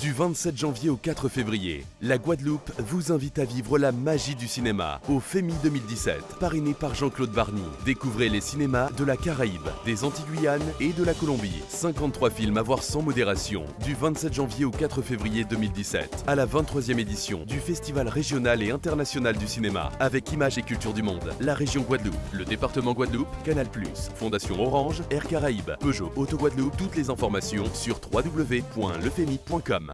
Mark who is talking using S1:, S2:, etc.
S1: Du 27 janvier au 4 février, la Guadeloupe vous invite à vivre la magie du cinéma au FEMI 2017, parrainé par Jean-Claude Barny. Découvrez les cinémas de la Caraïbe, des Antilles-Guyane et de la Colombie. 53 films à voir sans modération, du 27 janvier au 4 février 2017, à la 23e édition du Festival régional et international du cinéma, avec Images et Culture du Monde, la région Guadeloupe, le département Guadeloupe, Canal+, Fondation Orange, Air Caraïbes, Peugeot Auto Guadeloupe, toutes les informations sur www.lefemi.com.